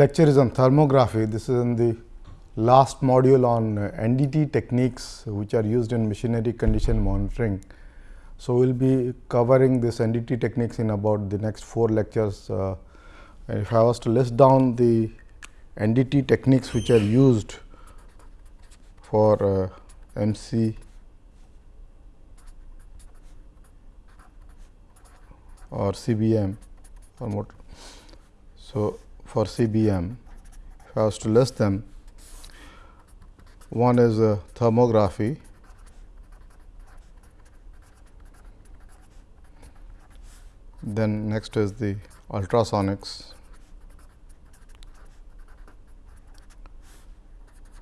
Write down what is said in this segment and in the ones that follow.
Lecture is on thermography. This is in the last module on NDT techniques which are used in machinery condition monitoring. So, we will be covering this NDT techniques in about the next four lectures. Uh, if I was to list down the NDT techniques which are used for uh, MC or CBM or motor. So, for CBM, if I was to list them, one is thermography, then next is the ultrasonics,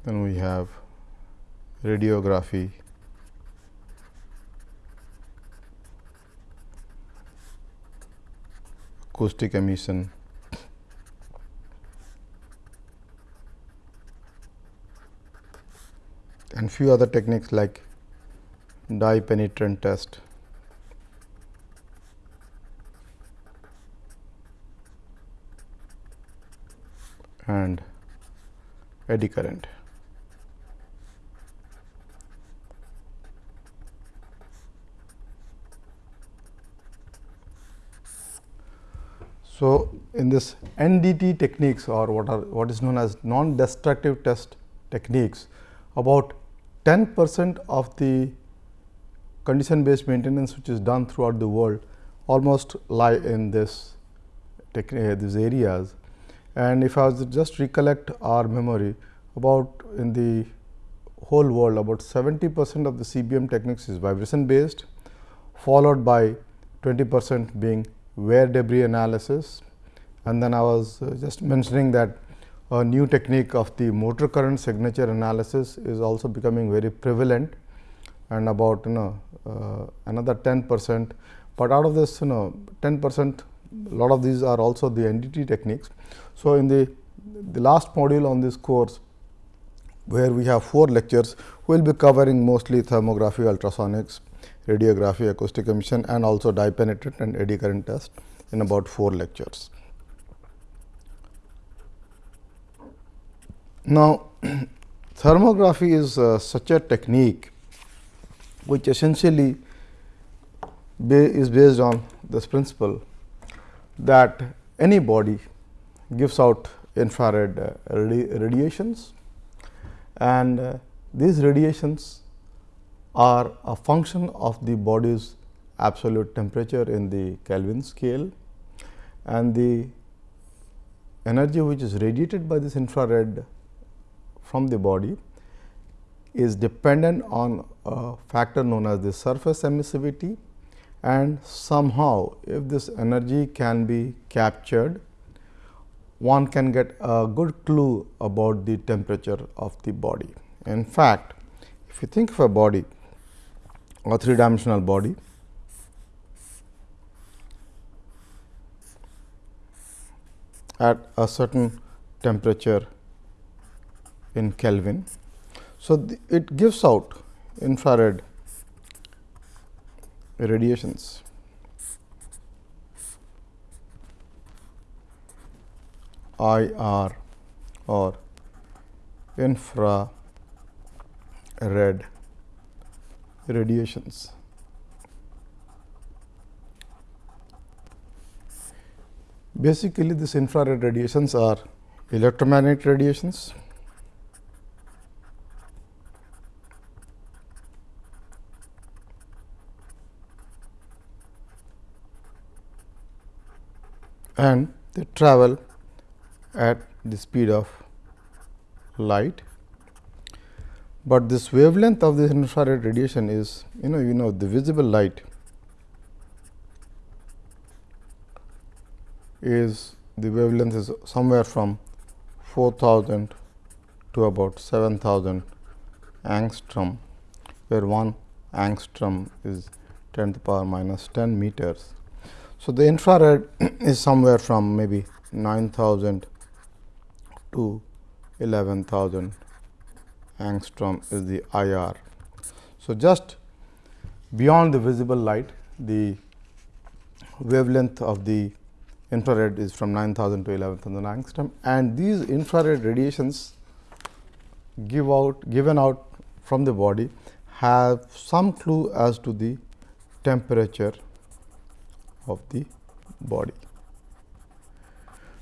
then we have radiography, acoustic emission, and few other techniques like dye penetrant test. and eddy current. So, in this NDT techniques or what are what is known as non destructive test techniques about 10 percent of the condition based maintenance which is done throughout the world almost lie in this uh, these areas. And if I was just recollect our memory about in the whole world about 70 percent of the CBM techniques is vibration based followed by 20 percent being wear debris analysis and then I was uh, just mentioning that a new technique of the motor current signature analysis is also becoming very prevalent and about you know uh, another 10 percent, but out of this you know 10 percent a lot of these are also the NDT techniques. So, in the, the last module on this course where we have four lectures, we will be covering mostly thermography, ultrasonics, radiography, acoustic emission and also dye penetrant and eddy current test in about four lectures. Now, thermography is uh, such a technique which essentially ba is based on this principle that any body gives out infrared uh, radi radiations and uh, these radiations are a function of the body's absolute temperature in the Kelvin scale and the energy which is radiated by this infrared from the body is dependent on a factor known as the surface emissivity and somehow if this energy can be captured one can get a good clue about the temperature of the body. In fact, if you think of a body a three dimensional body at a certain temperature in Kelvin. So, it gives out infrared radiations. IR or infrared radiations. Basically, these infrared radiations are electromagnetic radiations. And they travel at the speed of light but this wavelength of this infrared radiation is you know you know the visible light is the wavelength is somewhere from 4000 to about 7000 angstrom where 1 angstrom is 10 to the power minus 10 meters. So, the infrared is somewhere from maybe 9000 to 11000 angstrom is the IR. So, just beyond the visible light the wavelength of the infrared is from 9000 to 11000 angstrom and these infrared radiations give out given out from the body have some clue as to the temperature of the body.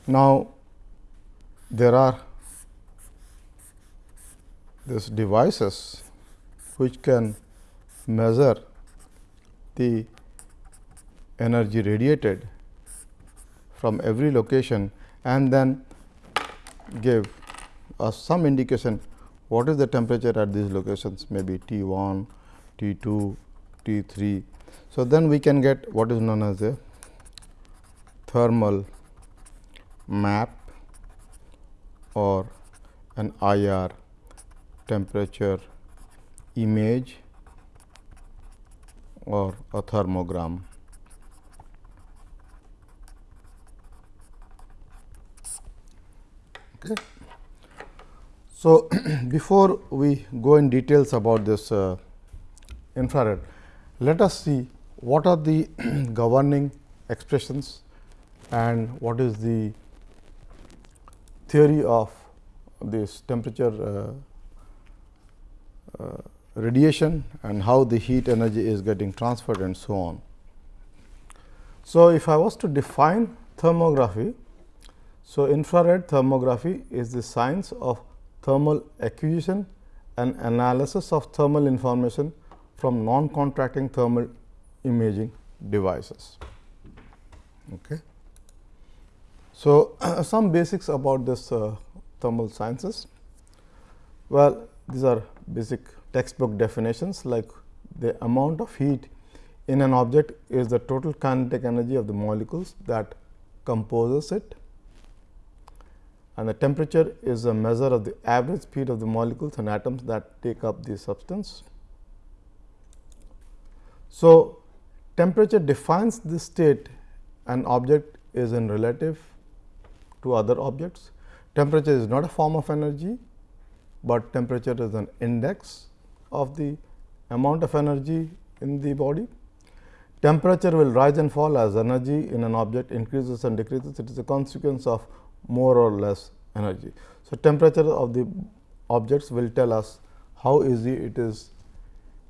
Now, there are these devices which can measure the energy radiated from every location and then give us some indication what is the temperature at these locations maybe T 1, T 2, T 3. So, then we can get what is known as a thermal map or an IR temperature image or a thermogram. Okay. So, before we go in details about this uh, infrared, let us see what are the governing expressions and what is the theory of this temperature uh, uh, radiation and how the heat energy is getting transferred and so on. So, if I was to define thermography, so infrared thermography is the science of thermal acquisition and analysis of thermal information from non-contracting thermal imaging devices. Okay. So, some basics about this uh, thermal sciences. Well, these are basic textbook definitions like the amount of heat in an object is the total kinetic energy of the molecules that composes it and the temperature is a measure of the average speed of the molecules and atoms that take up the substance. So, temperature defines the state an object is in relative to other objects. Temperature is not a form of energy, but temperature is an index of the amount of energy in the body. Temperature will rise and fall as energy in an object increases and decreases. It is a consequence of more or less energy. So, temperature of the objects will tell us how easy it is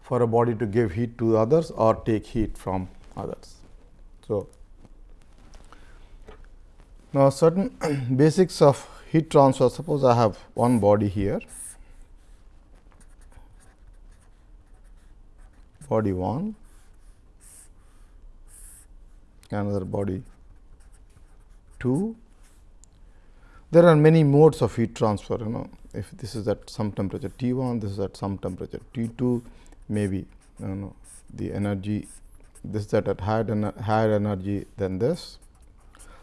for a body to give heat to others or take heat from others. So, now, certain basics of heat transfer. Suppose I have one body here. Body 1 another body 2 there are many modes of heat transfer you know. If this is at some temperature T 1 this is at some temperature T 2 maybe you know the energy this that at higher, higher energy than this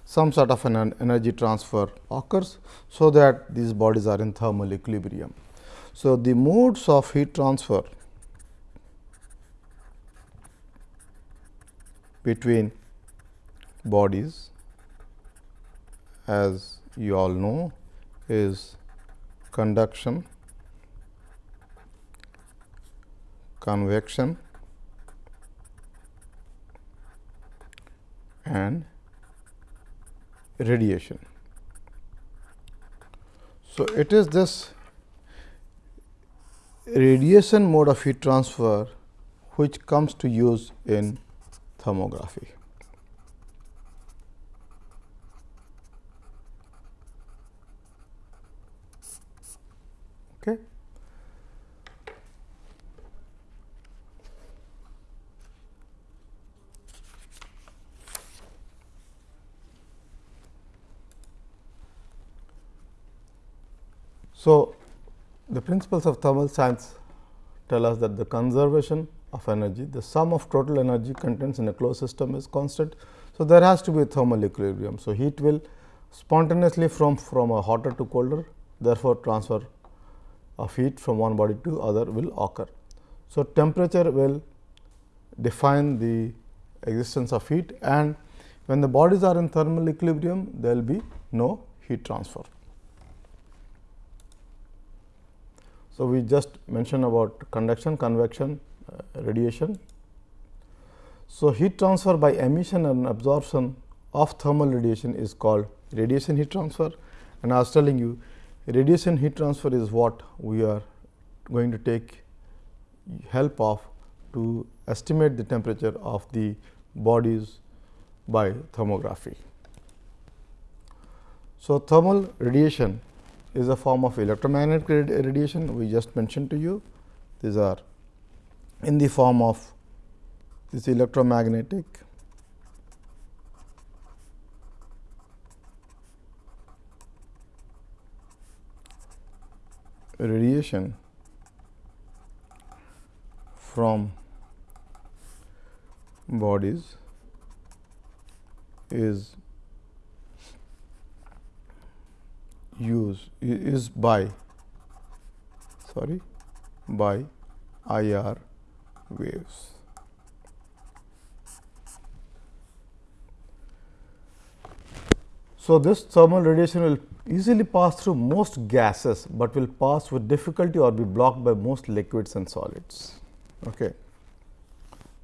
some sort of an energy transfer occurs. So, that these bodies are in thermal equilibrium. So, the modes of heat transfer between bodies as you all know is conduction, convection and radiation. So, it is this radiation mode of heat transfer which comes to use in thermography. Okay. So, the principles of thermal science tell us that the conservation of energy, the sum of total energy contents in a closed system is constant. So, there has to be a thermal equilibrium. So, heat will spontaneously from, from a hotter to colder, therefore, transfer of heat from one body to other will occur. So, temperature will define the existence of heat and when the bodies are in thermal equilibrium, there will be no heat transfer. So, we just mentioned about conduction, convection, uh, radiation. So, heat transfer by emission and absorption of thermal radiation is called radiation heat transfer and I was telling you radiation heat transfer is what we are going to take help of to estimate the temperature of the bodies by thermography. So, thermal radiation is a form of electromagnetic radiation we just mentioned to you. These are in the form of this electromagnetic radiation from bodies is use is by sorry by IR waves. So, this thermal radiation will easily pass through most gases, but will pass with difficulty or be blocked by most liquids and solids. Okay.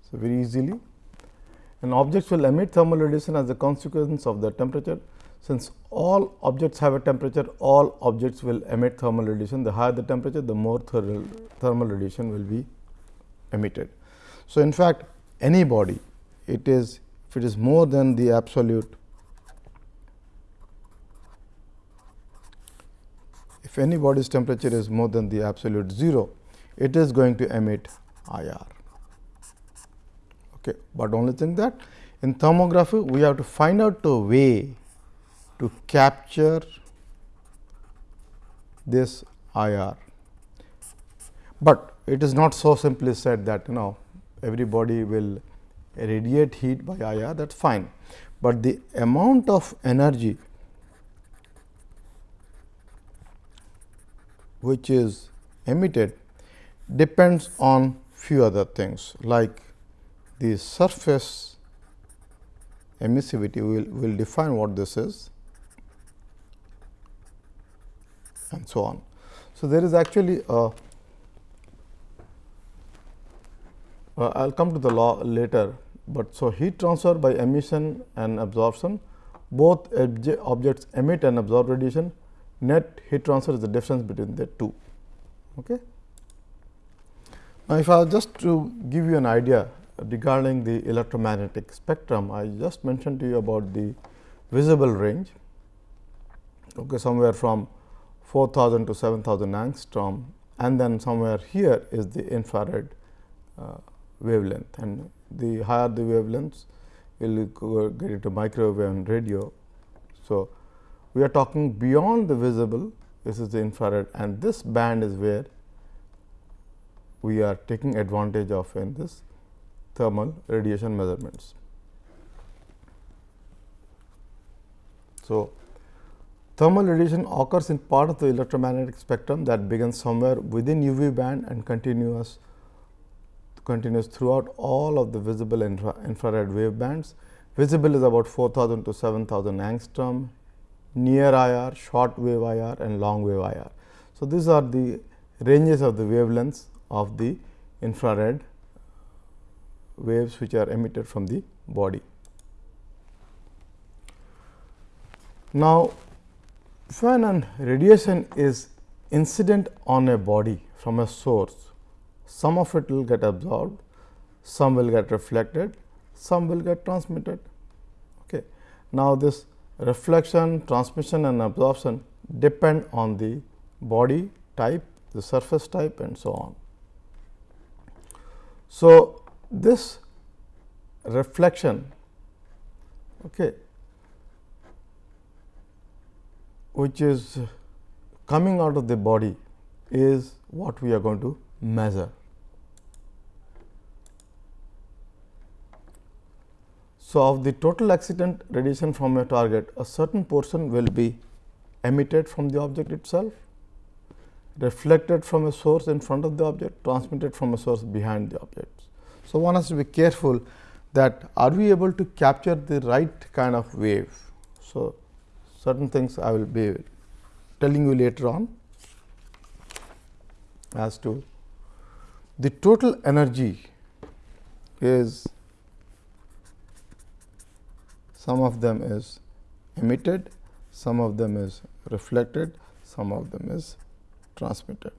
So, very easily and objects will emit thermal radiation as a consequence of the temperature. Since all objects have a temperature, all objects will emit thermal radiation. The higher the temperature, the more thermal, thermal radiation will be emitted. So, in fact, any body, it is if it is more than the absolute if any body's temperature is more than the absolute 0, it is going to emit IR. Okay. But only thing that in thermography, we have to find out a way to capture this IR. But it is not so simply said that you know everybody will radiate heat by IR that is fine, but the amount of energy which is emitted depends on few other things like the surface emissivity we will will define what this is and so on. So, there is actually a uh, I will come to the law later, but so heat transfer by emission and absorption both objects emit and absorb radiation net heat transfer is the difference between the two. Okay. Now, if I just to give you an idea regarding the electromagnetic spectrum, I just mentioned to you about the visible range okay, somewhere from 4000 to 7000 angstrom and then somewhere here is the infrared uh, wavelength and the higher the wavelengths will get into microwave and radio. So, we are talking beyond the visible this is the infrared and this band is where we are taking advantage of in this thermal radiation measurements. So, thermal radiation occurs in part of the electromagnetic spectrum that begins somewhere within UV band and continuous continues throughout all of the visible infra infrared wave bands. Visible is about 4000 to 7000 angstrom, near IR, short wave IR and long wave IR. So, these are the ranges of the wavelengths of the infrared waves which are emitted from the body. Now, when an radiation is incident on a body from a source, some of it will get absorbed, some will get reflected, some will get transmitted. Okay. Now, this reflection, transmission and absorption depend on the body type, the surface type and so on. So, this reflection okay, which is coming out of the body is what we are going to measure. So, of the total excitant radiation from a target, a certain portion will be emitted from the object itself, reflected from a source in front of the object, transmitted from a source behind the object. So, one has to be careful that are we able to capture the right kind of wave. So, certain things I will be telling you later on as to the total energy is some of them is emitted, some of them is reflected, some of them is transmitted.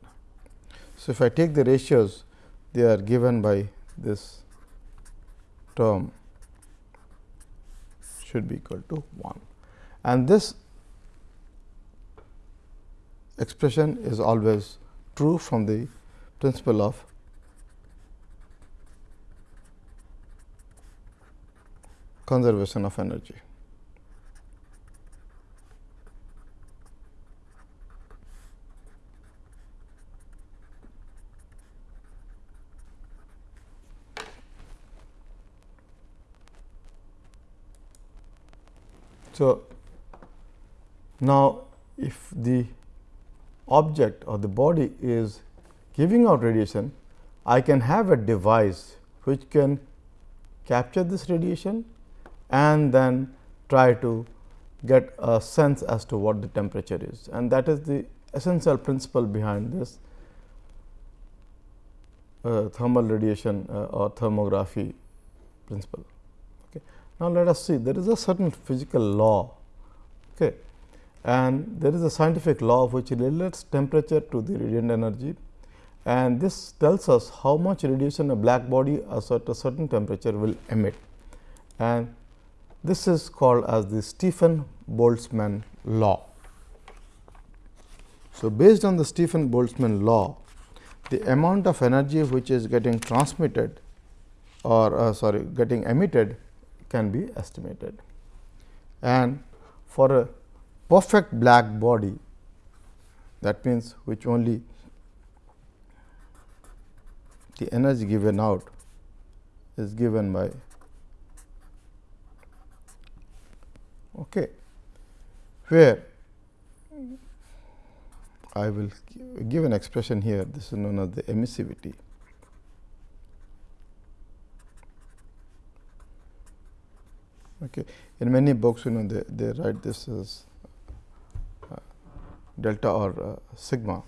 So, if I take the ratios they are given by this term should be equal to 1 and this expression is always true from the principle of conservation of energy. So, now if the object or the body is giving out radiation, I can have a device which can capture this radiation and then try to get a sense as to what the temperature is and that is the essential principle behind this uh, thermal radiation uh, or thermography principle. Okay. Now, let us see there is a certain physical law okay, and there is a scientific law which relates temperature to the radiant energy and this tells us how much radiation a black body at a certain temperature will emit and this is called as the Stefan Boltzmann law. So, based on the Stefan Boltzmann law, the amount of energy which is getting transmitted or uh, sorry getting emitted can be estimated. And for a perfect black body that means, which only the energy given out is given by okay, where I will give an expression here this is known as the emissivity. Okay. In many books you know they, they write this as delta or uh, sigma.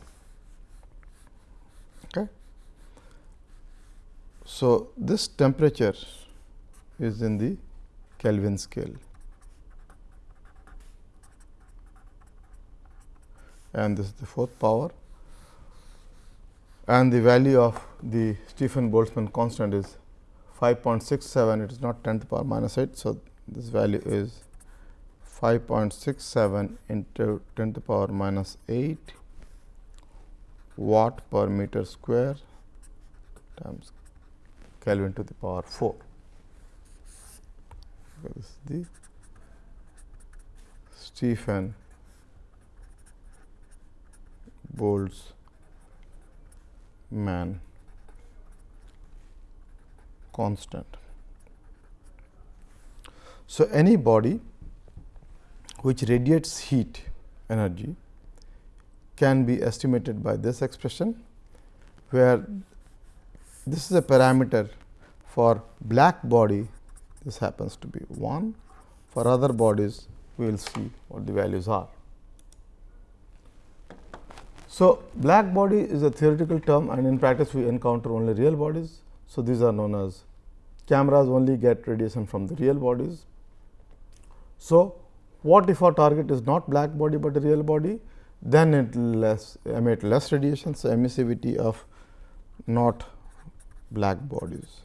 Okay. So, this temperature is in the Kelvin scale. and this is the fourth power and the value of the Stefan Boltzmann constant is 5.67 it is not 10 to the power minus 8. So, this value is 5.67 into 10 to the power minus 8 watt per meter square times Kelvin to the power 4. This is the Stefan Boltzmann constant. So, any body which radiates heat energy can be estimated by this expression, where this is a parameter for black body this happens to be 1, for other bodies we will see what the values are. So, black body is a theoretical term and in practice we encounter only real bodies. So, these are known as cameras only get radiation from the real bodies. So, what if our target is not black body, but a real body then it less emit less radiation. So, emissivity of not black bodies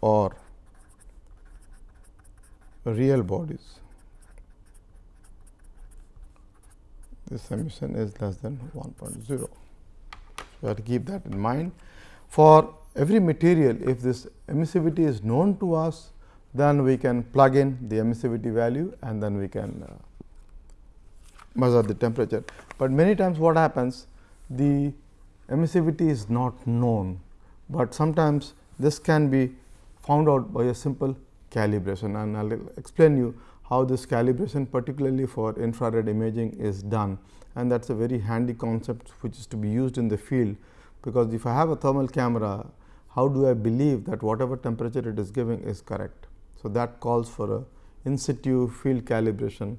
or real bodies this emission is less than 1.0. So, we have to keep that in mind. For every material, if this emissivity is known to us, then we can plug in the emissivity value and then we can uh, measure the temperature. But many times what happens, the emissivity is not known, but sometimes this can be found out by a simple calibration and I will explain you how this calibration particularly for infrared imaging is done and that is a very handy concept which is to be used in the field because if I have a thermal camera how do I believe that whatever temperature it is giving is correct. So, that calls for a in situ field calibration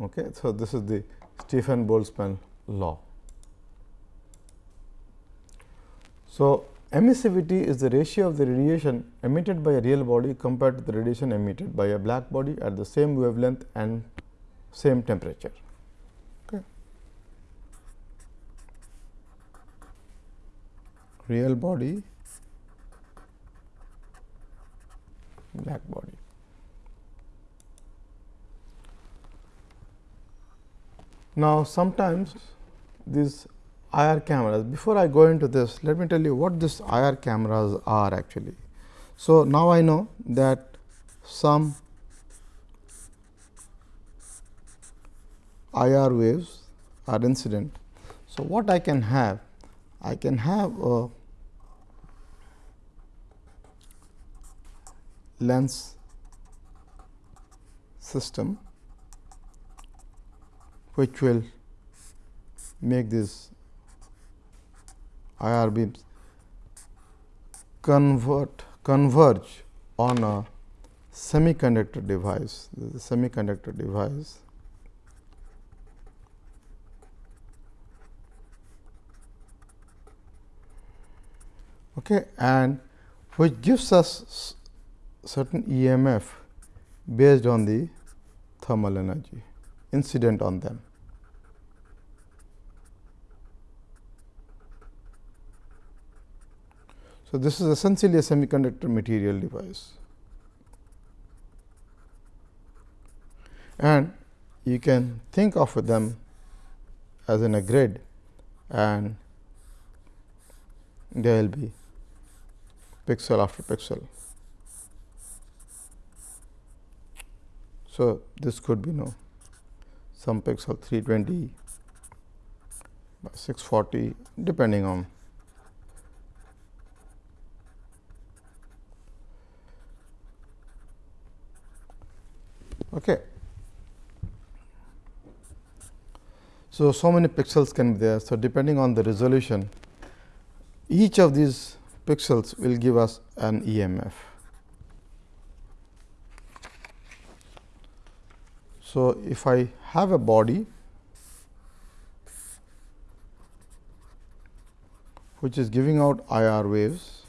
Okay. So, this is the Stefan Boltzmann law. So, emissivity is the ratio of the radiation emitted by a real body compared to the radiation emitted by a black body at the same wavelength and same temperature. Okay. Real body, black body. Now, sometimes these IR cameras, before I go into this, let me tell you what these IR cameras are actually. So, now I know that some IR waves are incident. So, what I can have? I can have a lens system which will make these IR beams convert converge on a semiconductor device. This is a semiconductor device. Okay, and which gives us certain EMF based on the thermal energy incident on them. So, this is essentially a semiconductor material device and you can think of them as in a grid and there will be pixel after pixel. So, this could be no some pixel 320 by 640 depending on Okay. So, so many pixels can be there. So, depending on the resolution, each of these pixels will give us an EMF. So, if I have a body which is giving out IR waves,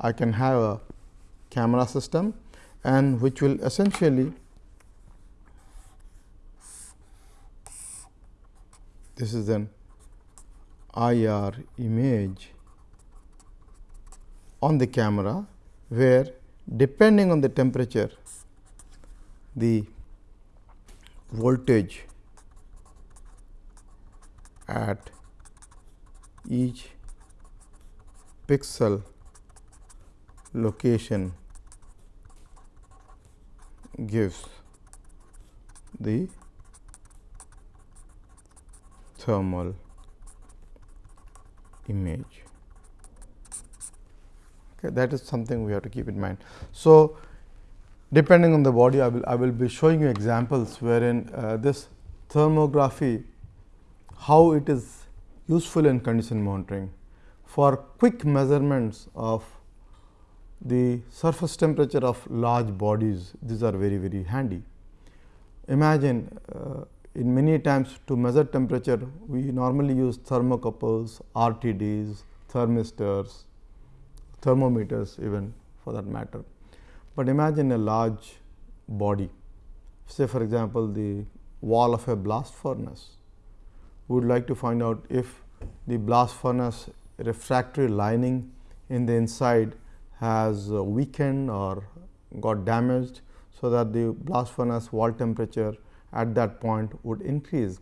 I can have a camera system and which will essentially this is an IR image on the camera, where depending on the temperature the voltage at each pixel location gives the thermal image. Okay, that is something we have to keep in mind. So, depending on the body, I will I will be showing you examples wherein uh, this thermography, how it is useful in condition monitoring for quick measurements of the surface temperature of large bodies these are very very handy. Imagine uh, in many times to measure temperature we normally use thermocouples, RTDs, thermistors, thermometers even for that matter. But imagine a large body say for example, the wall of a blast furnace. We would like to find out if the blast furnace refractory lining in the inside has uh, weakened or got damaged. So, that the blast furnace wall temperature at that point would increase.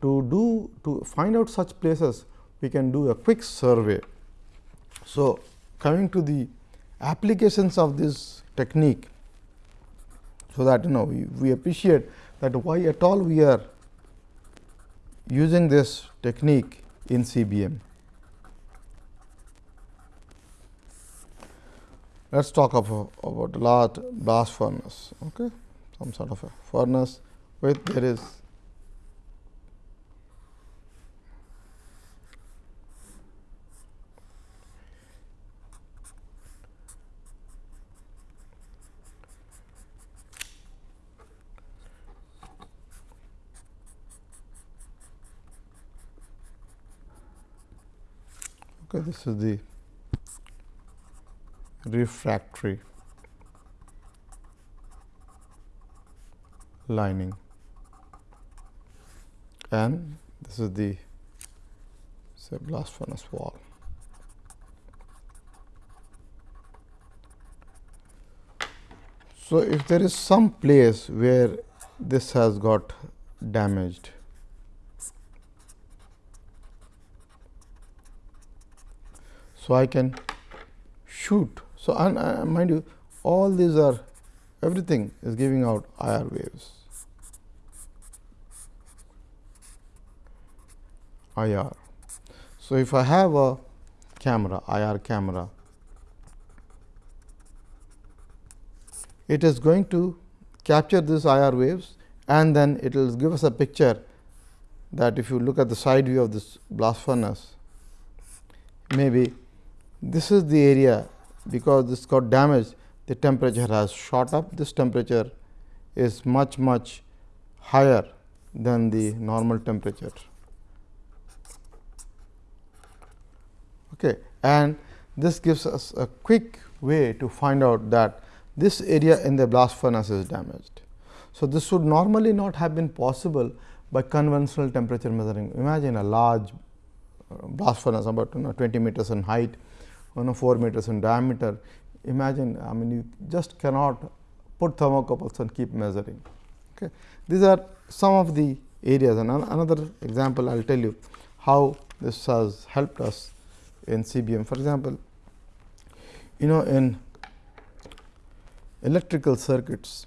To do to find out such places we can do a quick survey. So, coming to the applications of this technique. So, that you know we, we appreciate that why at all we are using this technique in CBM. Let us talk of, about large blast furnace, okay? some sort of a furnace with there is Okay, this is the refractory lining and this is the say blast furnace wall. So, if there is some place where this has got damaged, so I can shoot. So, and uh, mind you all these are everything is giving out IR waves. IR. So, if I have a camera IR camera, it is going to capture these IR waves and then it will give us a picture that if you look at the side view of this blast furnace, maybe this is the area because this got damaged the temperature has shot up this temperature is much much higher than the normal temperature. Okay. And this gives us a quick way to find out that this area in the blast furnace is damaged. So, this would normally not have been possible by conventional temperature measuring. Imagine a large uh, blast furnace about you know 20 meters in height, you know 4 meters in diameter. Imagine I mean you just cannot put thermocouples and keep measuring. Okay. These are some of the areas and another example I will tell you how this has helped us in CBM. For example, you know in electrical circuits,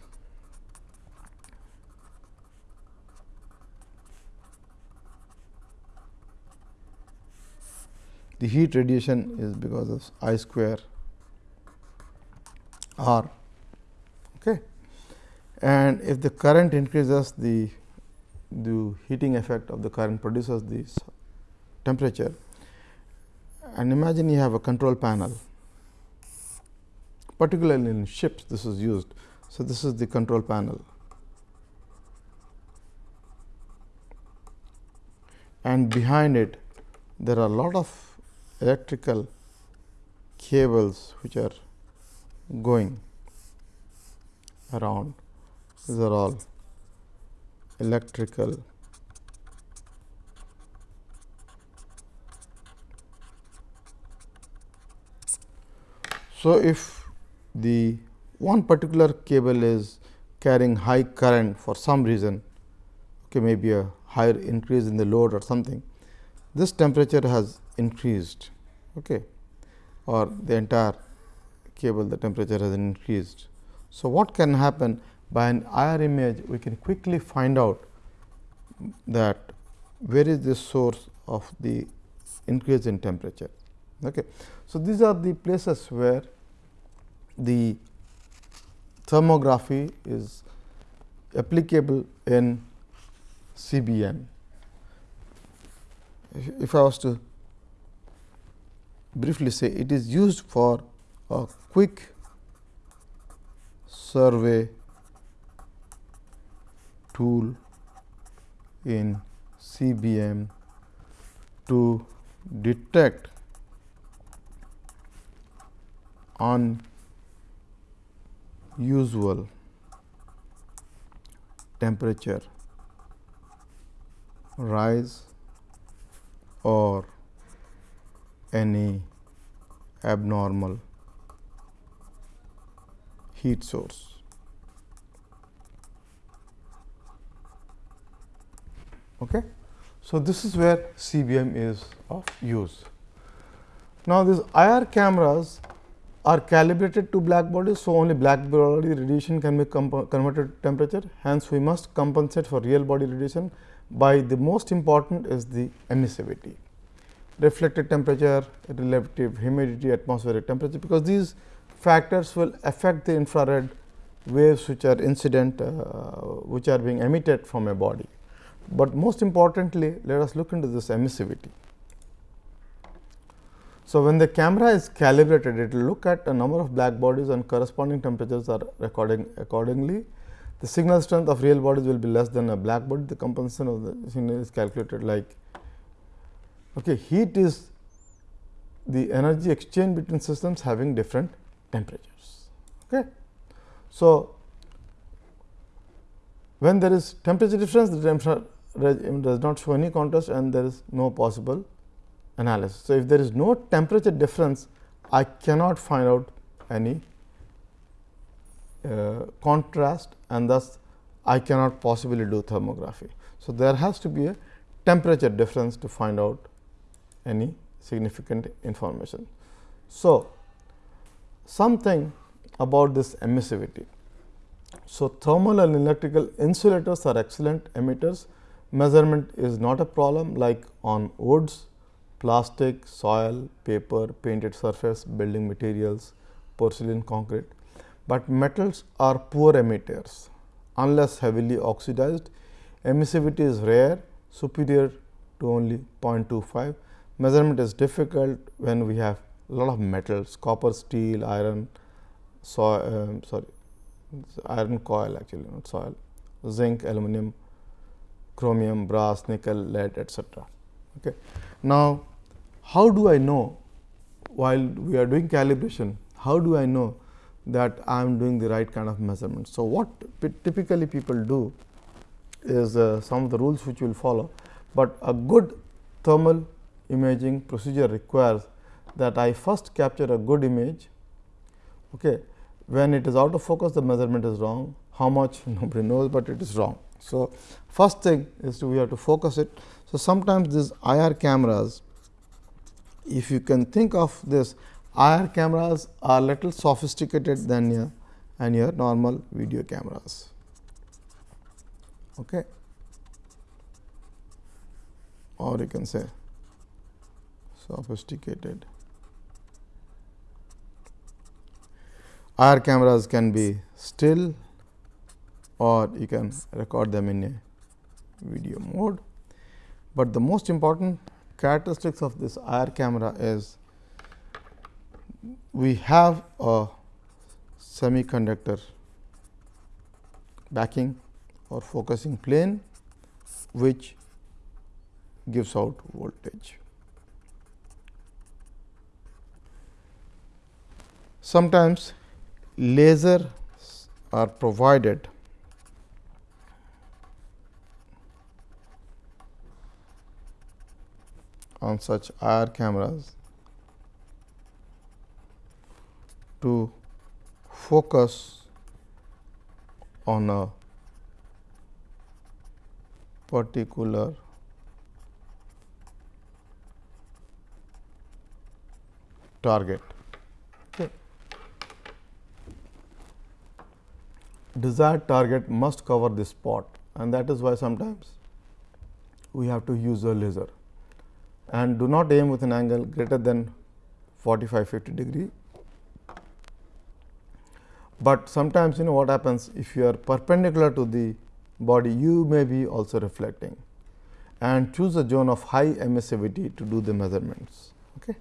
the heat radiation is because of I square R. Okay. And if the current increases, the the heating effect of the current produces this temperature and imagine you have a control panel particularly in ships this is used. So, this is the control panel and behind it there are a lot of electrical cables which are going around. These are all electrical. So, if the one particular cable is carrying high current for some reason, okay, maybe a higher increase in the load or something, this temperature has increased okay, or the entire cable the temperature has increased. So, what can happen by an IR image we can quickly find out that where is the source of the increase in temperature. Okay. So, these are the places where the thermography is applicable in CBM. If I was to briefly say it is used for a quick survey tool in CBM to detect unusual temperature rise or any abnormal heat source. Okay. So, this is where CBM is of use. Now, these IR cameras are calibrated to black bodies. So, only black body radiation can be converted to temperature. Hence, we must compensate for real body radiation by the most important is the emissivity, reflected temperature, relative humidity, atmospheric temperature, because these factors will affect the infrared waves which are incident, uh, which are being emitted from a body. But most importantly, let us look into this emissivity. So, when the camera is calibrated, it will look at a number of black bodies and corresponding temperatures are recording accordingly. The signal strength of real bodies will be less than a black body. The compensation of the signal is calculated like okay, heat is the energy exchange between systems having different temperatures. Okay. So, when there is temperature difference, the temperature does not show any contrast and there is no possible analysis. So, if there is no temperature difference, I cannot find out any uh, contrast and thus I cannot possibly do thermography. So, there has to be a temperature difference to find out any significant information. So, something about this emissivity. So, thermal and electrical insulators are excellent emitters. Measurement is not a problem like on woods, plastic, soil, paper, painted surface, building materials, porcelain, concrete, but metals are poor emitters unless heavily oxidized. Emissivity is rare, superior to only 0.25. Measurement is difficult when we have a lot of metals, copper, steel, iron, soil, um, sorry, iron coil actually not soil, zinc, aluminum, chromium, brass, nickel, lead etc. Okay. Now, how do I know while we are doing calibration, how do I know that I am doing the right kind of measurement. So, what typically people do is uh, some of the rules which we will follow, but a good thermal imaging procedure requires that I first capture a good image. Okay. When it is out of focus, the measurement is wrong. How much nobody knows, but it is wrong. So, first thing is to we have to focus it. So, sometimes these IR cameras, if you can think of this IR cameras are little sophisticated than your and your normal video cameras. Okay. Or you can say sophisticated. IR cameras can be still or you can record them in a video mode. But the most important characteristics of this IR camera is we have a semiconductor backing or focusing plane which gives out voltage. Sometimes lasers are provided on such IR cameras to focus on a particular target. Okay. Desired target must cover the spot and that is why sometimes we have to use a laser and do not aim with an angle greater than 45 50 degree but sometimes you know what happens if you are perpendicular to the body you may be also reflecting and choose a zone of high emissivity to do the measurements. Okay.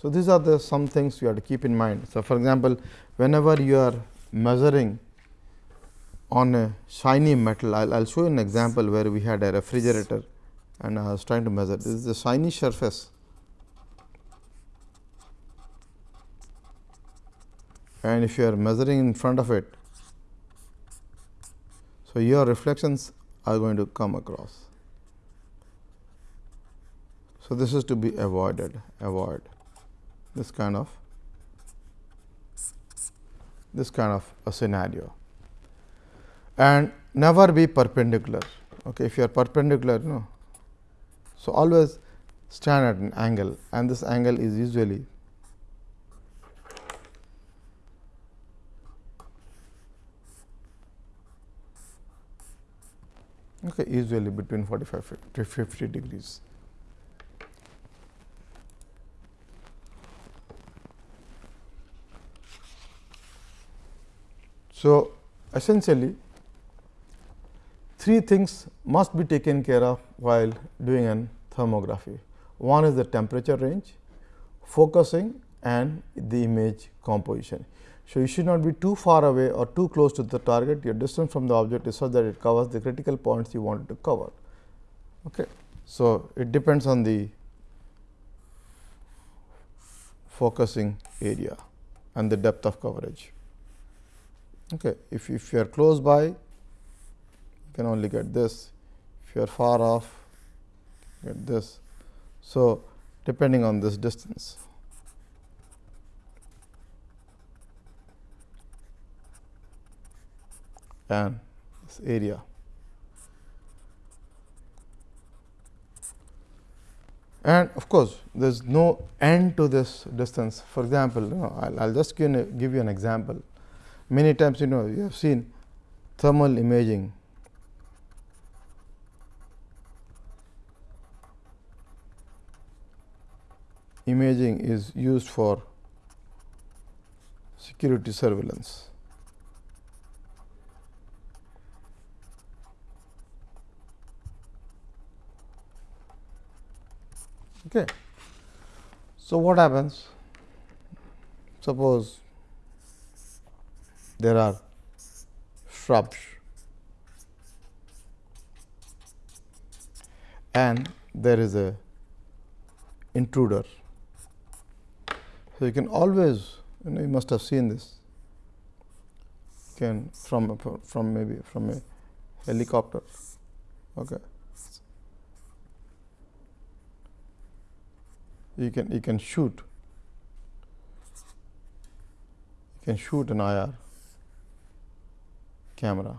So, these are the some things you have to keep in mind. So, for example, whenever you are measuring on a shiny metal, I will show you an example where we had a refrigerator and I was trying to measure. This is a shiny surface and if you are measuring in front of it. So, your reflections are going to come across. So, this is to be avoided avoid this kind of this kind of a scenario and never be perpendicular. Okay, if you are perpendicular, no. So, always stand at an angle and this angle is usually okay, usually between 45 to 50 degrees. So, essentially three things must be taken care of while doing an thermography. One is the temperature range, focusing and the image composition. So, you should not be too far away or too close to the target, your distance from the object is such that it covers the critical points you wanted to cover. Okay. So, it depends on the focusing area and the depth of coverage. Okay. If, if you are close by, you can only get this. If you are far off, get this. So, depending on this distance. And this area. And of course, there is no end to this distance. For example, you know, I will just give, give you an example. Many times you know you have seen thermal imaging imaging is used for security surveillance. Okay. So, what happens? Suppose there are shrubs and there is a intruder. So, you can always you, know, you must have seen this can from from maybe from a helicopter. Okay. You can you can shoot. You can shoot an IR camera.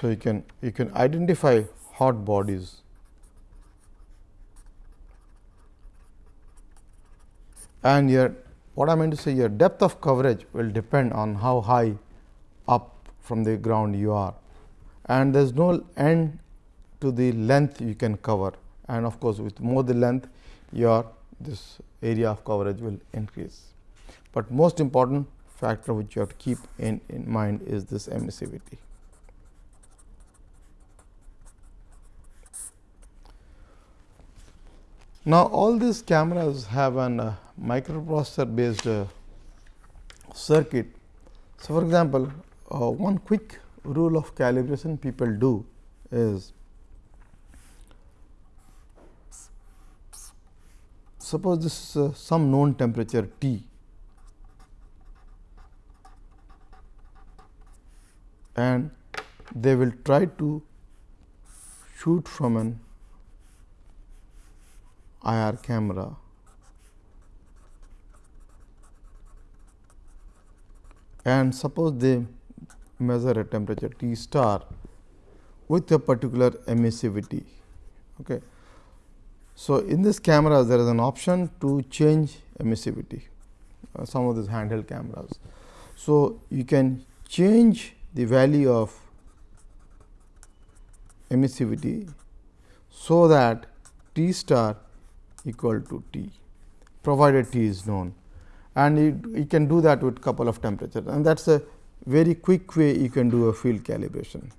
So you can you can identify hot bodies. And your what I mean to say your depth of coverage will depend on how high up from the ground you are. And there is no end to the length you can cover and of course, with more the length your this area of coverage will increase. But most important factor which you have to keep in, in mind is this emissivity. Now, all these cameras have an uh, microprocessor based uh, circuit. So, for example, uh, one quick rule of calibration people do is suppose this is uh, some known temperature T and they will try to shoot from an IR camera and suppose they measure a temperature T star with a particular emissivity. Okay. So, in this camera there is an option to change emissivity uh, some of these handheld cameras. So, you can change the value of emissivity so that T star equal to T provided T is known and you, you can do that with couple of temperatures and that is a very quick way you can do a field calibration.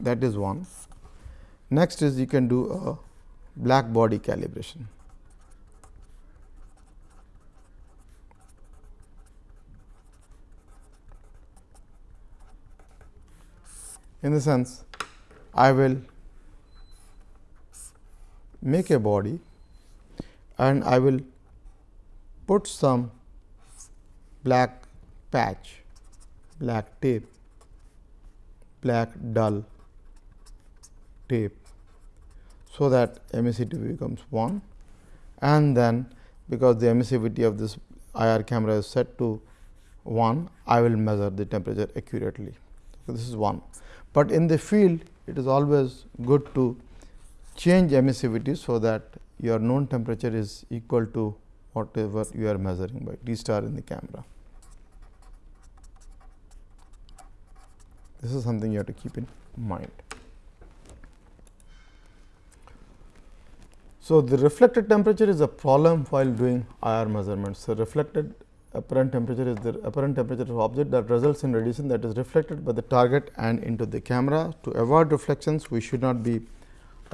That is one. Next is you can do a black body calibration. In the sense, I will make a body and I will put some black patch, black tape, black dull tape. So, that emissivity becomes 1 and then because the emissivity of this IR camera is set to 1, I will measure the temperature accurately. So, this is 1, but in the field it is always good to change emissivity. So, that your known temperature is equal to whatever you are measuring by T star in the camera. This is something you have to keep in mind. So, the reflected temperature is a problem while doing IR measurements. So, reflected apparent temperature is the apparent temperature of object that results in radiation that is reflected by the target and into the camera. To avoid reflections, we should not be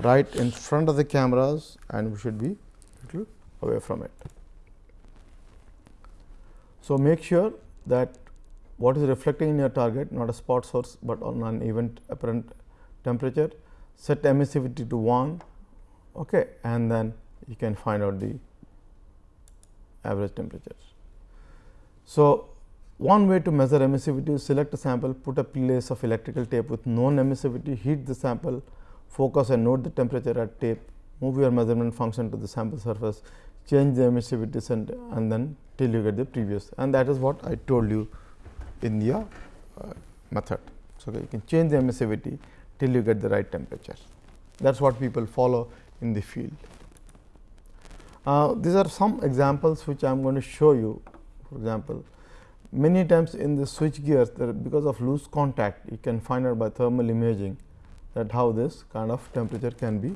right in front of the cameras and we should be little away from it. So, make sure that what is reflecting in your target not a spot source, but on an event apparent temperature set emissivity to 1 okay, and then you can find out the average temperature. So, one way to measure emissivity is select a sample, put a piece of electrical tape with known emissivity, heat the sample, focus and note the temperature at tape, move your measurement function to the sample surface, change the emissivity and, and then till you get the previous and that is what I told you in the uh, method. So, you can change the emissivity till you get the right temperature. That is what people follow in the field. Uh, these are some examples which I am going to show you. For example, many times in the switch gears because of loose contact you can find out by thermal imaging that how this kind of temperature can be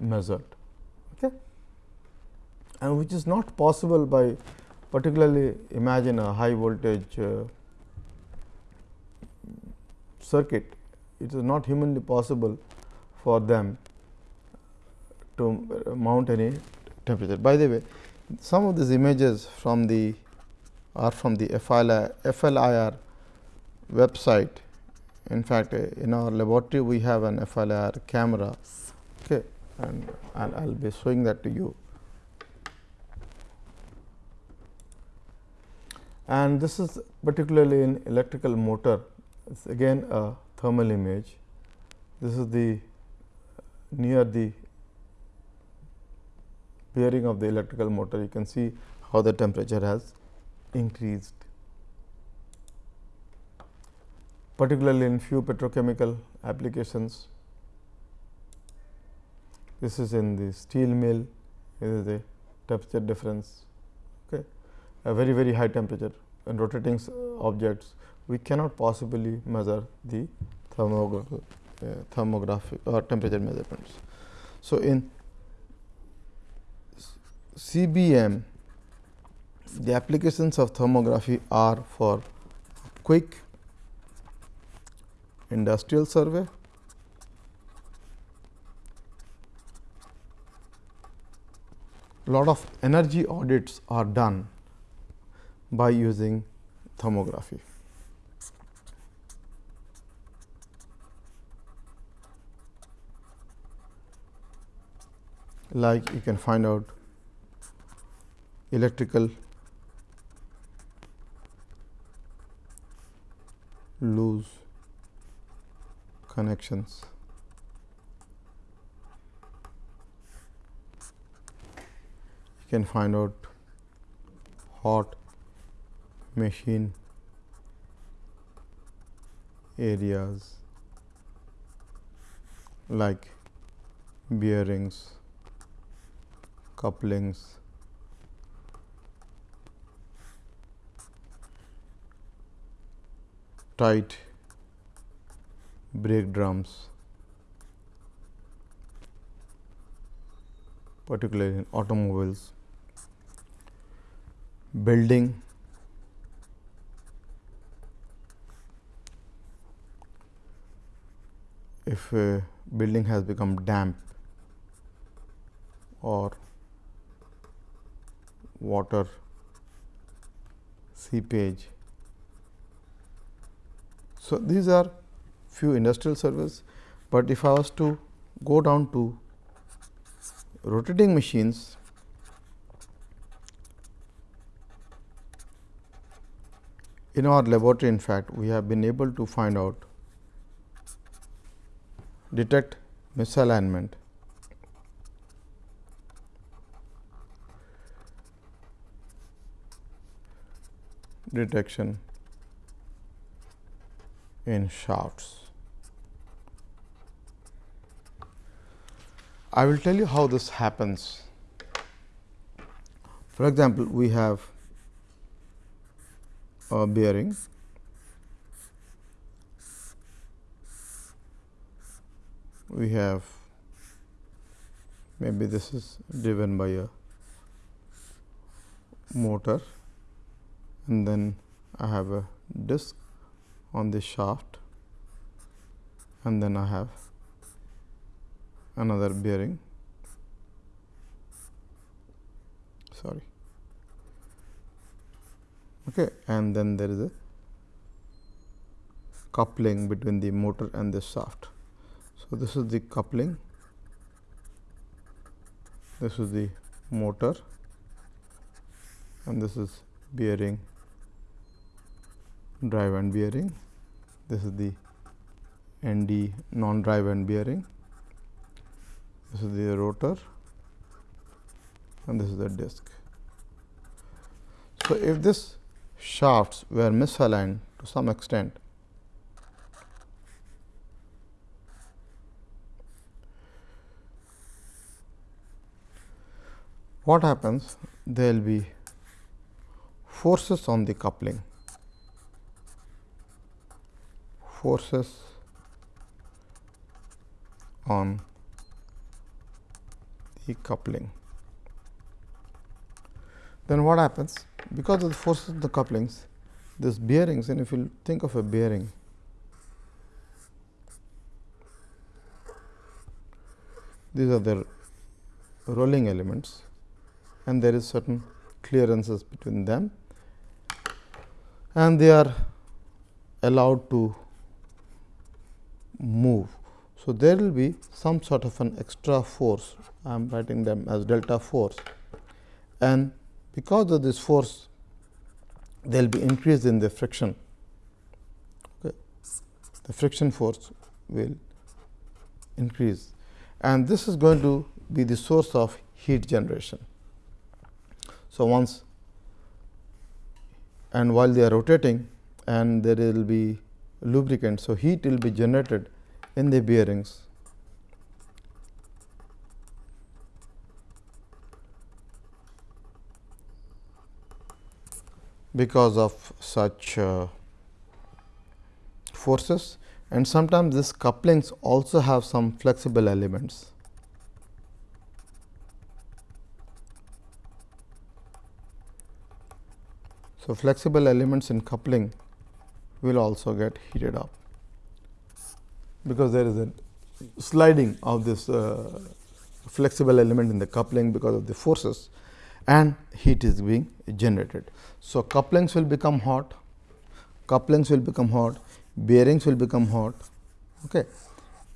measured okay. and which is not possible by particularly imagine a high voltage uh, circuit it is not humanly possible for them to uh, mount any temperature. By the way, some of these images from the are from the FLIR, FLIR website. In fact, uh, in our laboratory we have an FLIR camera okay, and, and I will be showing that to you. And this is particularly in electrical motor, it is again a thermal image. This is the near the bearing of the electrical motor, you can see how the temperature has increased. Particularly in few petrochemical applications, this is in the steel mill, this is the temperature difference, okay. a very very high temperature and rotating objects, we cannot possibly measure the uh, thermographic or temperature measurements. So, in CBM, the applications of thermography are for quick industrial survey, lot of energy audits are done by using thermography. Like you can find out electrical loose connections. You can find out hot machine areas like bearings, couplings, tight brake drums particularly in automobiles. Building if a building has become damp or water seepage so, these are few industrial surveys, but if I was to go down to rotating machines, in our laboratory in fact, we have been able to find out detect misalignment. Detection in shafts. I will tell you how this happens. For example, we have a bearing we have maybe this is driven by a motor and then I have a disc on this shaft and then I have another bearing. Sorry. Okay and then there is a coupling between the motor and the shaft. So, this is the coupling, this is the motor and this is bearing drive and bearing. This is the ND non drive and bearing. This is the rotor and this is the disc. So, if this shafts were misaligned to some extent, what happens? There will be forces on the coupling, forces on the coupling. Then what happens? Because of the forces of the couplings, this bearings and if you think of a bearing, these are the rolling elements and there is certain clearances between them and they are allowed to move. So, there will be some sort of an extra force I am writing them as delta force and because of this force there will be increase in the friction. Okay. The friction force will increase and this is going to be the source of heat generation. So, once and while they are rotating and there will be lubricant. So, heat will be generated in the bearings because of such uh, forces and sometimes this couplings also have some flexible elements. So, flexible elements in coupling will also get heated up because there is a sliding of this uh, flexible element in the coupling because of the forces and heat is being generated. So, couplings will become hot, couplings will become hot, bearings will become hot okay.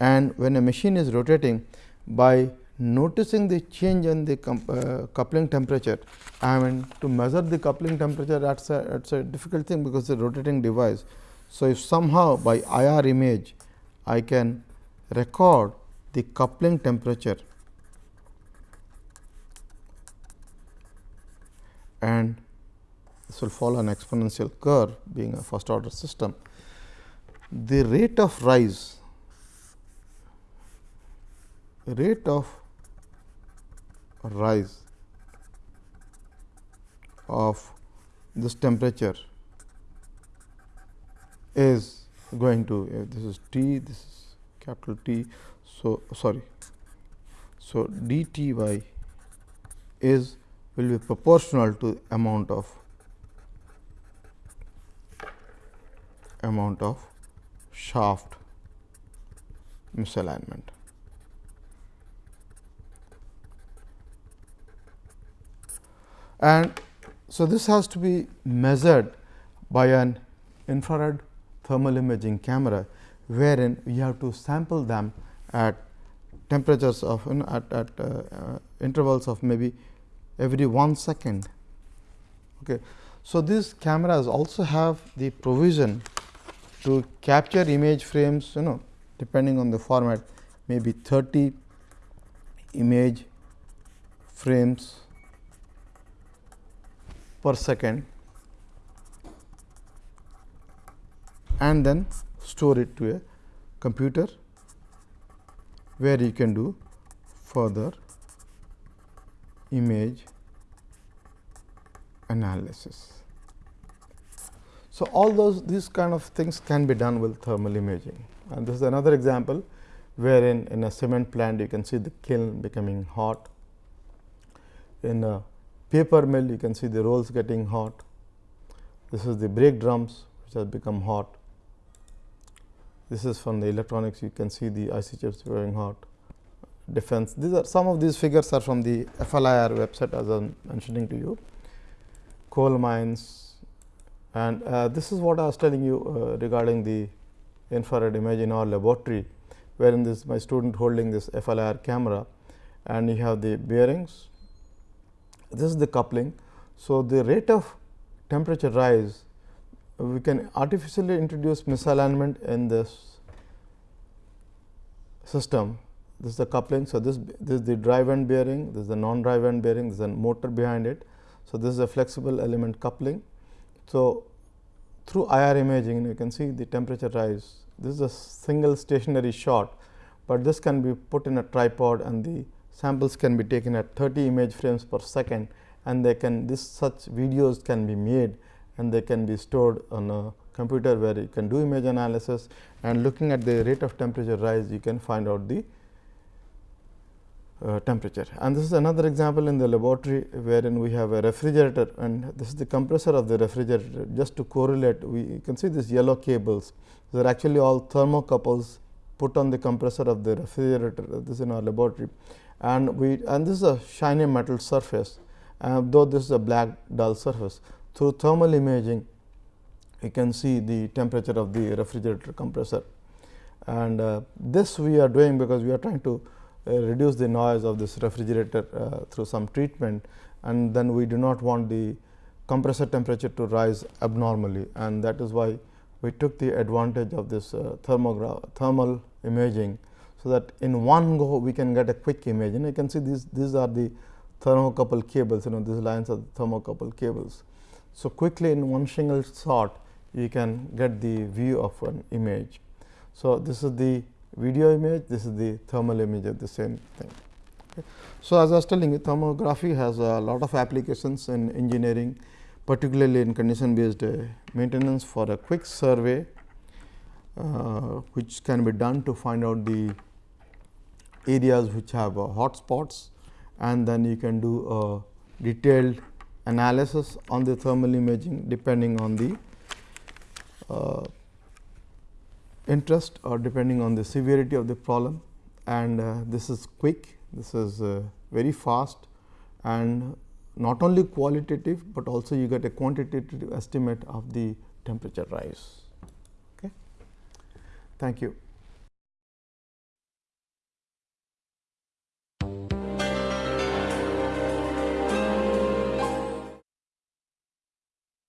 and when a machine is rotating by noticing the change in the uh, coupling temperature, I mean to measure the coupling temperature that is a, a difficult thing because the rotating device. So, if somehow by IR image I can record the coupling temperature and this will follow an exponential curve being a first order system. The rate of rise, rate of rise of this temperature is going to uh, this is T this is capital T. So, sorry. So, d T y is will be proportional to amount of amount of shaft misalignment. And so, this has to be measured by an infrared thermal imaging camera, wherein we have to sample them at temperatures of you know, at, at uh, uh, intervals of maybe every 1 second. Okay. So, these cameras also have the provision to capture image frames you know depending on the format maybe 30 image frames per second and then store it to a computer where you can do further image analysis. So, all those these kind of things can be done with thermal imaging and this is another example wherein in a cement plant you can see the kiln becoming hot. In a paper mill you can see the rolls getting hot. This is the brake drums which have become hot. This is from the electronics you can see the IC chips going hot defense. These are some of these figures are from the FLIR website as I am mentioning to you. Coal mines and uh, this is what I was telling you uh, regarding the infrared image in our laboratory, wherein this my student holding this FLIR camera and you have the bearings. This is the coupling. So, the rate of temperature rise we can artificially introduce misalignment in this system. This is the coupling. So, this, this is the drive end bearing, this is the non drive end bearing, this is a motor behind it. So, this is a flexible element coupling. So, through IR imaging you can see the temperature rise. This is a single stationary shot, but this can be put in a tripod and the samples can be taken at 30 image frames per second and they can this such videos can be made and they can be stored on a computer where you can do image analysis and looking at the rate of temperature rise you can find out the uh, temperature. And this is another example in the laboratory wherein we have a refrigerator and this is the compressor of the refrigerator. Just to correlate we can see these yellow cables. They are actually all thermocouples put on the compressor of the refrigerator this is in our laboratory. And we and this is a shiny metal surface uh, though this is a black dull surface. Through thermal imaging you can see the temperature of the refrigerator compressor. And uh, this we are doing because we are trying to uh, reduce the noise of this refrigerator uh, through some treatment. And then we do not want the compressor temperature to rise abnormally. And that is why we took the advantage of this uh, thermal imaging. So, that in one go we can get a quick image and you can see these these are the thermocouple cables you know these lines are the thermocouple cables. So, quickly in one single shot you can get the view of an image. So, this is the video image, this is the thermal image of the same thing. Okay. So, as I was telling you thermography has a lot of applications in engineering particularly in condition based uh, maintenance for a quick survey uh, which can be done to find out the areas which have uh, hot spots. And then you can do a detailed analysis on the thermal imaging depending on the uh, interest or depending on the severity of the problem. And uh, this is quick, this is uh, very fast. And not only qualitative, but also you get a quantitative estimate of the temperature rise. Okay. Thank you.